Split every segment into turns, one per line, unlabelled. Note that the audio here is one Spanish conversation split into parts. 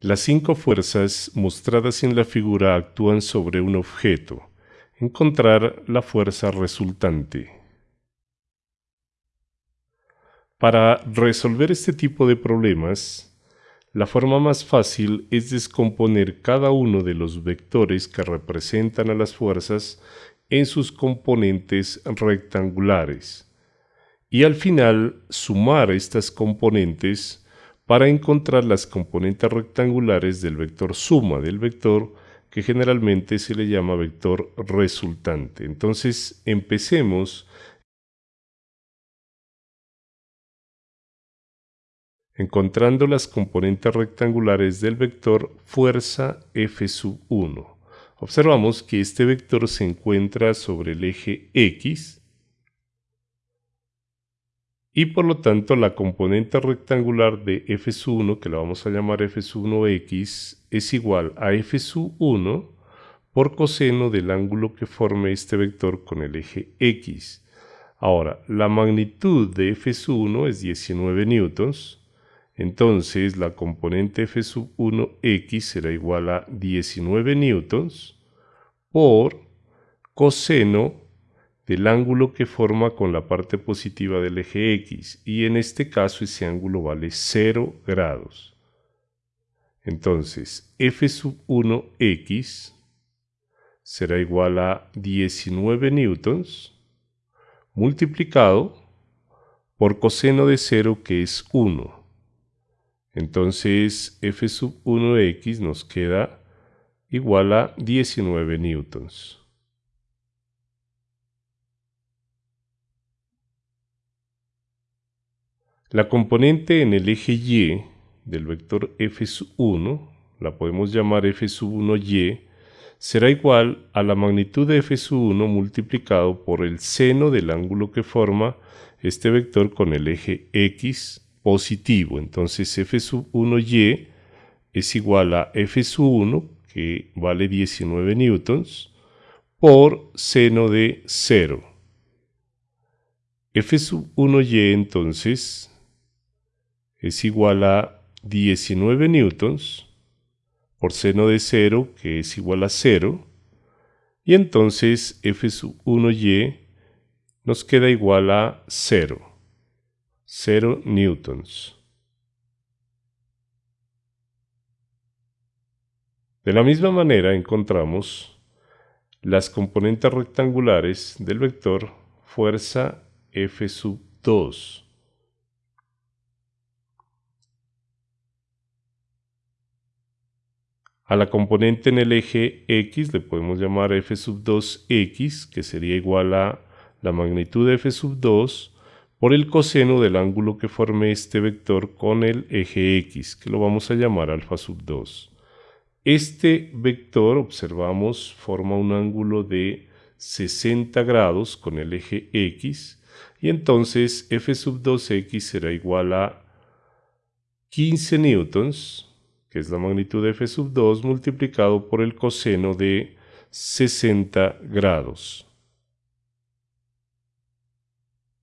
Las cinco fuerzas mostradas en la figura actúan sobre un objeto. Encontrar la fuerza resultante. Para resolver este tipo de problemas, la forma más fácil es descomponer cada uno de los vectores que representan a las fuerzas en sus componentes rectangulares y al final sumar estas componentes para encontrar las componentes rectangulares del vector suma del vector que generalmente se le llama vector resultante. Entonces empecemos encontrando las componentes rectangulares del vector fuerza f sub 1. Observamos que este vector se encuentra sobre el eje x y por lo tanto la componente rectangular de f sub 1, que la vamos a llamar f sub 1x, es igual a f sub 1 por coseno del ángulo que forme este vector con el eje x. Ahora, la magnitud de f sub 1 es 19 newtons, entonces la componente F sub 1x será igual a 19 newtons por coseno del ángulo que forma con la parte positiva del eje x y en este caso ese ángulo vale 0 grados. Entonces f sub 1x será igual a 19 newtons multiplicado por coseno de 0 que es 1. Entonces f sub 1x nos queda igual a 19 newtons. La componente en el eje y del vector f sub 1, la podemos llamar f sub 1y, será igual a la magnitud de f sub 1 multiplicado por el seno del ángulo que forma este vector con el eje x positivo. Entonces f sub 1y es igual a f sub 1, que vale 19 newtons, por seno de 0. f sub 1y entonces es igual a 19 newtons por seno de 0, que es igual a 0, y entonces f sub 1y nos queda igual a 0. 0 newtons. De la misma manera encontramos las componentes rectangulares del vector fuerza F sub 2. A la componente en el eje X le podemos llamar F sub 2X, que sería igual a la magnitud de F sub 2 por el coseno del ángulo que forme este vector con el eje x, que lo vamos a llamar alfa sub 2. Este vector, observamos, forma un ángulo de 60 grados con el eje x, y entonces f sub 2x será igual a 15 newtons, que es la magnitud de f sub 2, multiplicado por el coseno de 60 grados.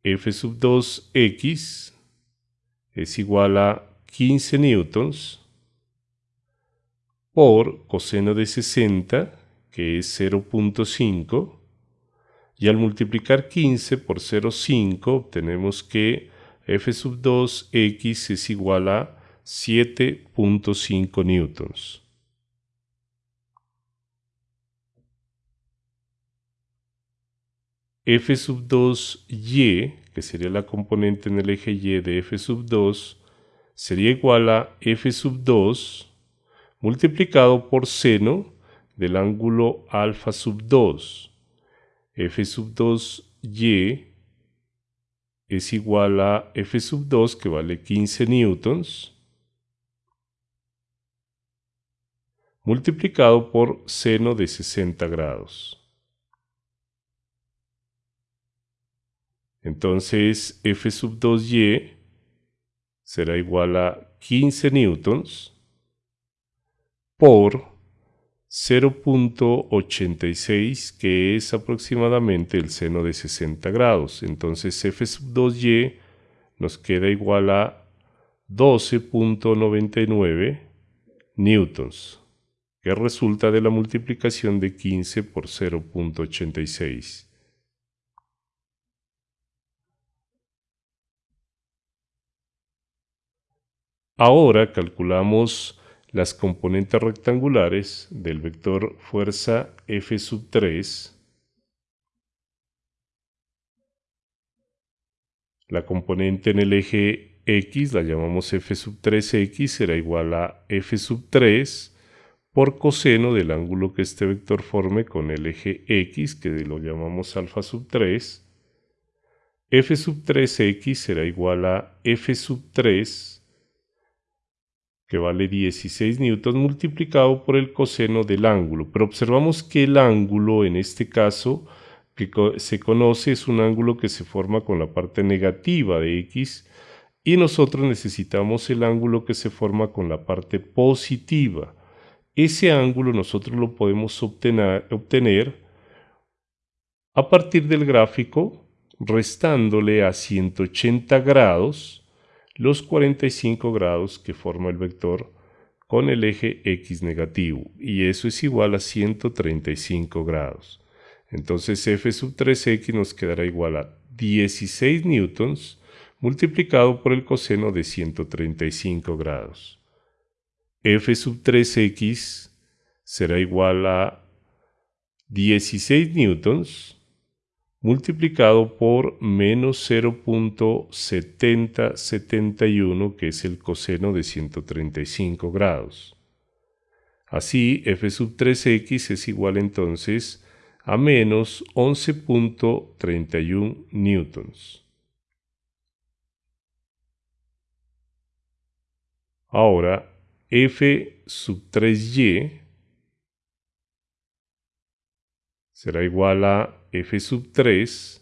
f sub 2x es igual a 15 newtons por coseno de 60, que es 0.5, y al multiplicar 15 por 0.5 obtenemos que f sub 2x es igual a 7.5 newtons. f sub 2y, que sería la componente en el eje y de f sub 2, sería igual a f sub 2 multiplicado por seno del ángulo alfa sub 2. f sub 2y es igual a f sub 2, que vale 15 newtons, multiplicado por seno de 60 grados. Entonces F sub 2y será igual a 15 newtons por 0.86 que es aproximadamente el seno de 60 grados. Entonces F sub 2y nos queda igual a 12.99 newtons, que resulta de la multiplicación de 15 por 0.86. Ahora calculamos las componentes rectangulares del vector fuerza F sub 3. La componente en el eje X la llamamos F sub 3X, será igual a F sub 3 por coseno del ángulo que este vector forme con el eje X, que lo llamamos alfa sub 3. F sub 3X será igual a F sub 3 que vale 16 newtons multiplicado por el coseno del ángulo. Pero observamos que el ángulo en este caso que se conoce es un ángulo que se forma con la parte negativa de x y nosotros necesitamos el ángulo que se forma con la parte positiva. Ese ángulo nosotros lo podemos obtener, obtener a partir del gráfico restándole a 180 grados los 45 grados que forma el vector con el eje x negativo y eso es igual a 135 grados. Entonces f sub 3x nos quedará igual a 16 newtons multiplicado por el coseno de 135 grados. F sub 3x será igual a 16 newtons multiplicado por menos 0.7071, que es el coseno de 135 grados. Así, f sub 3x es igual entonces a menos 11.31 newtons. Ahora, f sub 3y será igual a f sub 3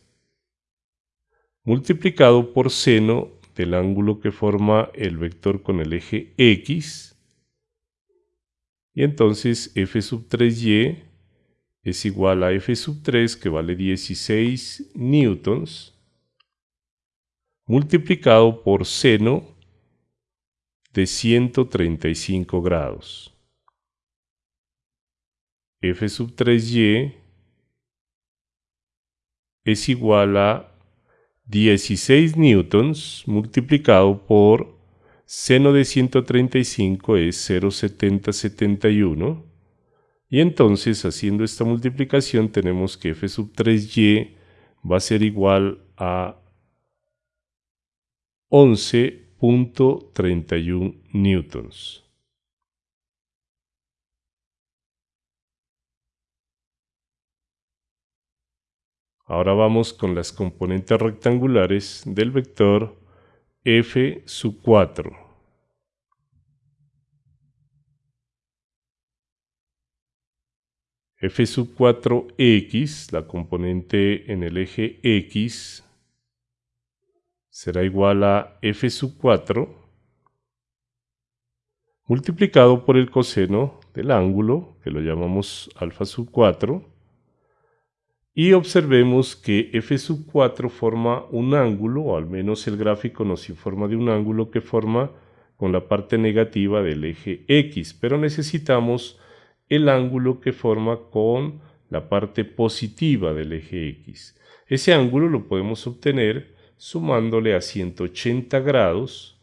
multiplicado por seno del ángulo que forma el vector con el eje x. Y entonces f sub 3y es igual a f sub 3 que vale 16 newtons multiplicado por seno de 135 grados. f sub 3y es igual a 16 newtons multiplicado por seno de 135 es 0,7071 y entonces haciendo esta multiplicación tenemos que f sub 3y va a ser igual a 11.31 newtons. Ahora vamos con las componentes rectangulares del vector f sub 4. f sub 4x, la componente en el eje x, será igual a f sub 4 multiplicado por el coseno del ángulo, que lo llamamos alfa sub 4, y observemos que f sub 4 forma un ángulo, o al menos el gráfico nos informa de un ángulo que forma con la parte negativa del eje x, pero necesitamos el ángulo que forma con la parte positiva del eje x. Ese ángulo lo podemos obtener sumándole a 180 grados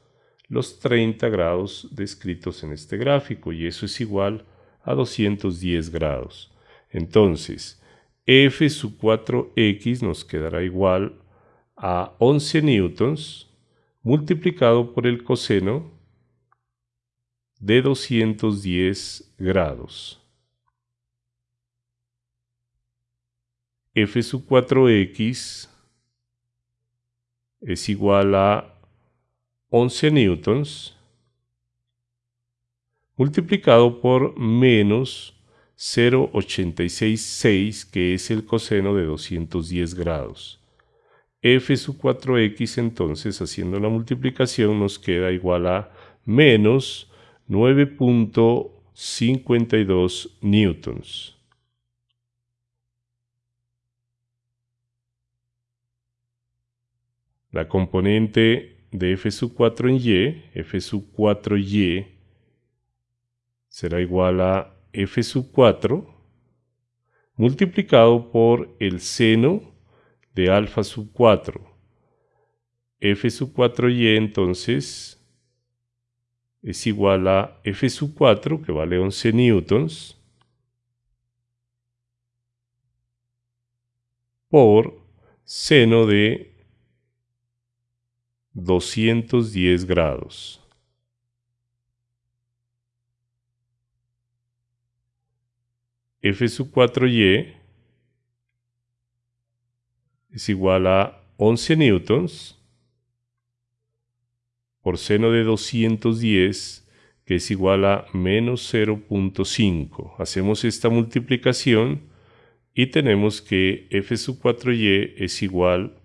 los 30 grados descritos en este gráfico y eso es igual a 210 grados. Entonces, f sub 4x nos quedará igual a 11 newtons multiplicado por el coseno de 210 grados. f sub 4x es igual a 11 newtons multiplicado por menos 0,866 que es el coseno de 210 grados. f sub 4x entonces haciendo la multiplicación nos queda igual a menos 9.52 newtons. La componente de f sub 4 en y, f sub 4y, será igual a f sub 4 multiplicado por el seno de alfa sub 4. f sub 4y entonces es igual a f sub 4, que vale 11 newtons, por seno de 210 grados. F sub 4y es igual a 11 newtons por seno de 210 que es igual a menos 0.5. Hacemos esta multiplicación y tenemos que f sub 4y es igual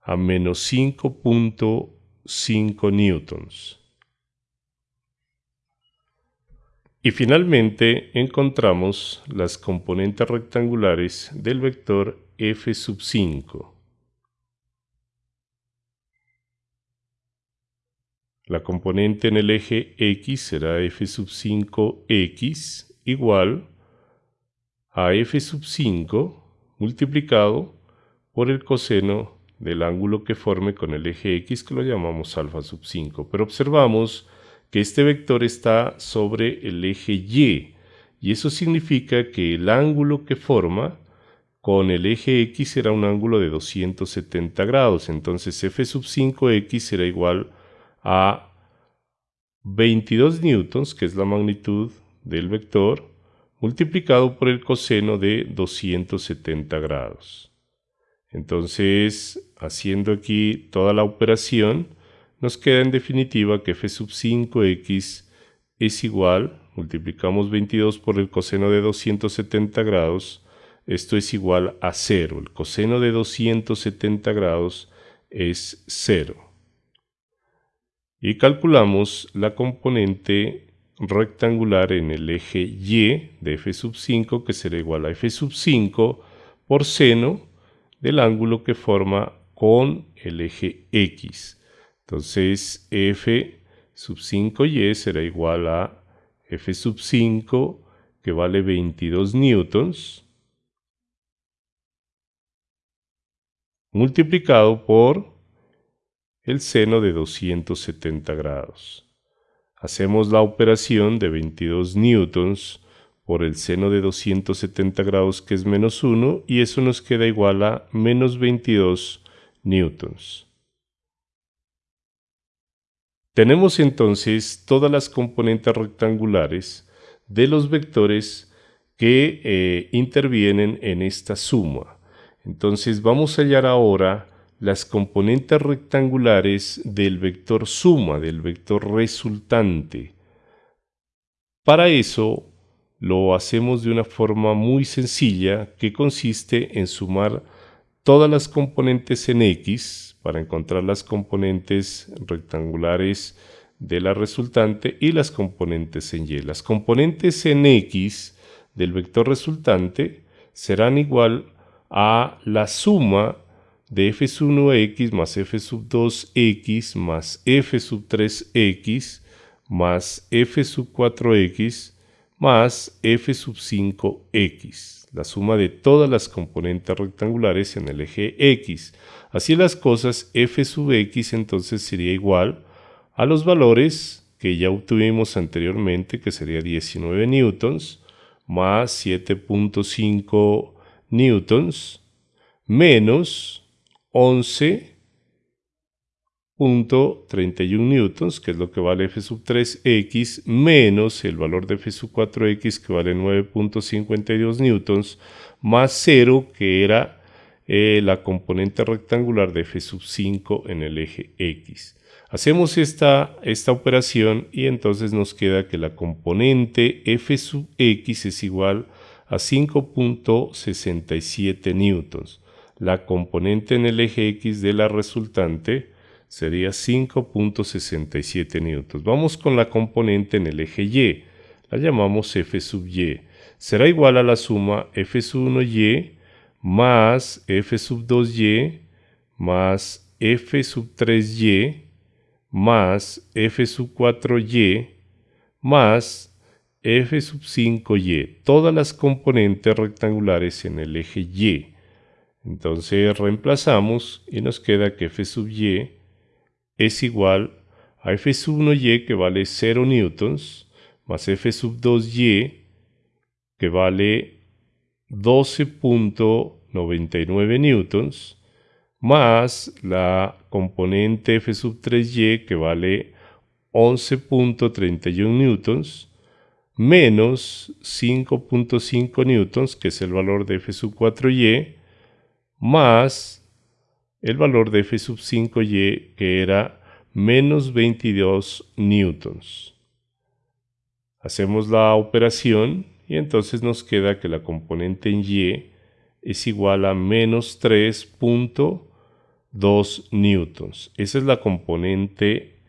a menos 5.5 newtons. Y finalmente encontramos las componentes rectangulares del vector f sub 5. La componente en el eje x será f sub 5x igual a f sub 5 multiplicado por el coseno del ángulo que forme con el eje x que lo llamamos alfa sub 5. Pero observamos que este vector está sobre el eje y y eso significa que el ángulo que forma con el eje x será un ángulo de 270 grados. Entonces f sub 5x será igual a 22 newtons, que es la magnitud del vector, multiplicado por el coseno de 270 grados. Entonces, haciendo aquí toda la operación, nos queda en definitiva que f sub 5x es igual, multiplicamos 22 por el coseno de 270 grados, esto es igual a 0. El coseno de 270 grados es 0. Y calculamos la componente rectangular en el eje Y de f sub 5 que será igual a f sub 5 por seno del ángulo que forma con el eje X. Entonces f sub 5y será igual a f sub 5 que vale 22 newtons multiplicado por el seno de 270 grados. Hacemos la operación de 22 newtons por el seno de 270 grados que es menos 1 y eso nos queda igual a menos 22 newtons. Tenemos entonces todas las componentes rectangulares de los vectores que eh, intervienen en esta suma. Entonces vamos a hallar ahora las componentes rectangulares del vector suma, del vector resultante. Para eso lo hacemos de una forma muy sencilla que consiste en sumar todas las componentes en X, para encontrar las componentes rectangulares de la resultante y las componentes en Y. Las componentes en X del vector resultante serán igual a la suma de f sub 1x más f sub 2x más f sub 3x más f sub 4x más f sub 5x, la suma de todas las componentes rectangulares en el eje x. Así las cosas, f sub x entonces sería igual a los valores que ya obtuvimos anteriormente, que sería 19 newtons, más 7.5 newtons, menos 11.31 newtons, que es lo que vale f sub 3x, menos el valor de f sub 4x, que vale 9.52 newtons, más 0, que era eh, la componente rectangular de f sub 5 en el eje x. Hacemos esta, esta operación y entonces nos queda que la componente f sub x es igual a 5.67 newtons. La componente en el eje x de la resultante sería 5.67 newtons. Vamos con la componente en el eje y. La llamamos f sub y. Será igual a la suma f sub 1y más f sub 2y más f sub 3y más f sub 4y más f sub 5y, todas las componentes rectangulares en el eje y. Entonces reemplazamos y nos queda que f sub y es igual a f sub 1y que vale 0 newtons más f sub 2y que vale 12.99 newtons más la componente f sub 3y que vale 11.31 newtons menos 5.5 newtons que es el valor de f sub 4y más el valor de f sub 5y que era menos 22 newtons. Hacemos la operación y entonces nos queda que la componente en y es igual a menos 3.2 newtons. Esa es la componente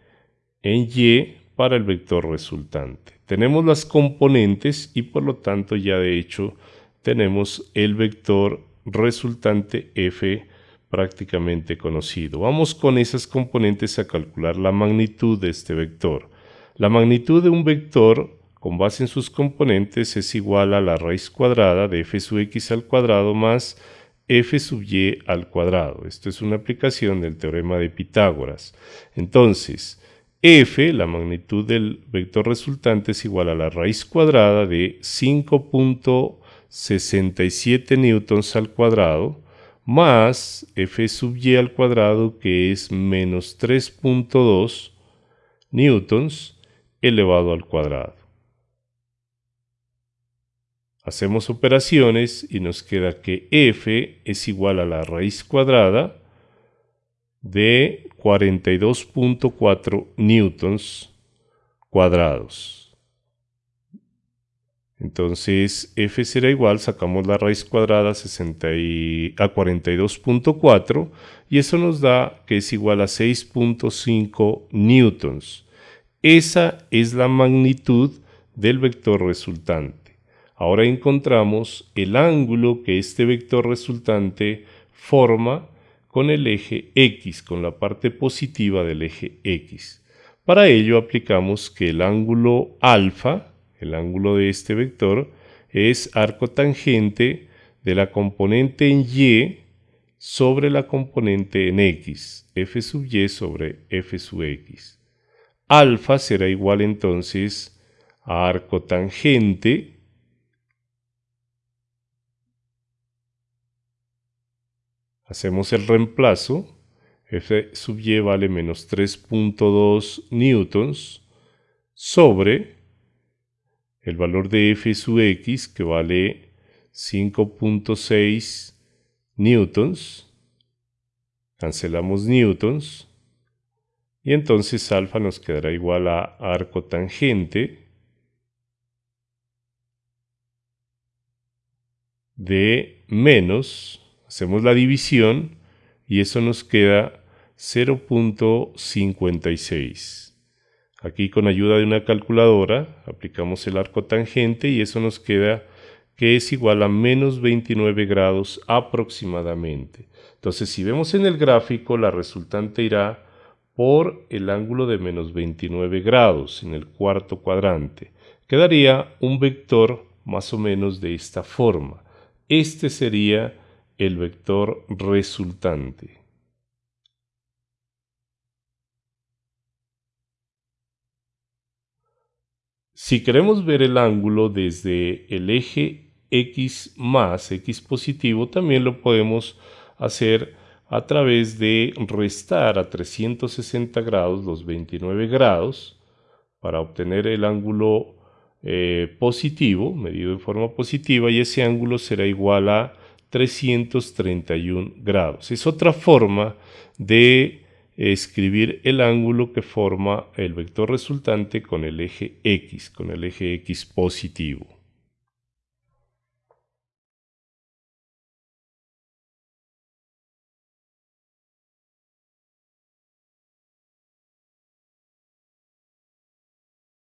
en y para el vector resultante. Tenemos las componentes y por lo tanto ya de hecho tenemos el vector resultante f prácticamente conocido. Vamos con esas componentes a calcular la magnitud de este vector. La magnitud de un vector con base en sus componentes es igual a la raíz cuadrada de f sub x al cuadrado más f sub y al cuadrado. Esto es una aplicación del teorema de Pitágoras. Entonces, f, la magnitud del vector resultante, es igual a la raíz cuadrada de 5.67 newtons al cuadrado más f sub y al cuadrado que es menos 3.2 newtons elevado al cuadrado. Hacemos operaciones y nos queda que f es igual a la raíz cuadrada de 42.4 newtons cuadrados. Entonces f será igual, sacamos la raíz cuadrada a 42.4 y eso nos da que es igual a 6.5 newtons. Esa es la magnitud del vector resultante. Ahora encontramos el ángulo que este vector resultante forma con el eje X, con la parte positiva del eje X. Para ello aplicamos que el ángulo alfa, el ángulo de este vector, es arco tangente de la componente en Y sobre la componente en X, f sub Y sobre f sub X. Alfa será igual entonces a arco tangente Hacemos el reemplazo. F sub y vale menos 3.2 newtons sobre el valor de F sub x que vale 5.6 newtons. Cancelamos newtons. Y entonces alfa nos quedará igual a arco tangente de menos Hacemos la división y eso nos queda 0.56. Aquí con ayuda de una calculadora aplicamos el arco tangente y eso nos queda que es igual a menos 29 grados aproximadamente. Entonces si vemos en el gráfico la resultante irá por el ángulo de menos 29 grados en el cuarto cuadrante. Quedaría un vector más o menos de esta forma. Este sería el vector resultante. Si queremos ver el ángulo desde el eje x más x positivo, también lo podemos hacer a través de restar a 360 grados los 29 grados para obtener el ángulo eh, positivo, medido en forma positiva, y ese ángulo será igual a 331 grados. Es otra forma de escribir el ángulo que forma el vector resultante con el eje X, con el eje X positivo.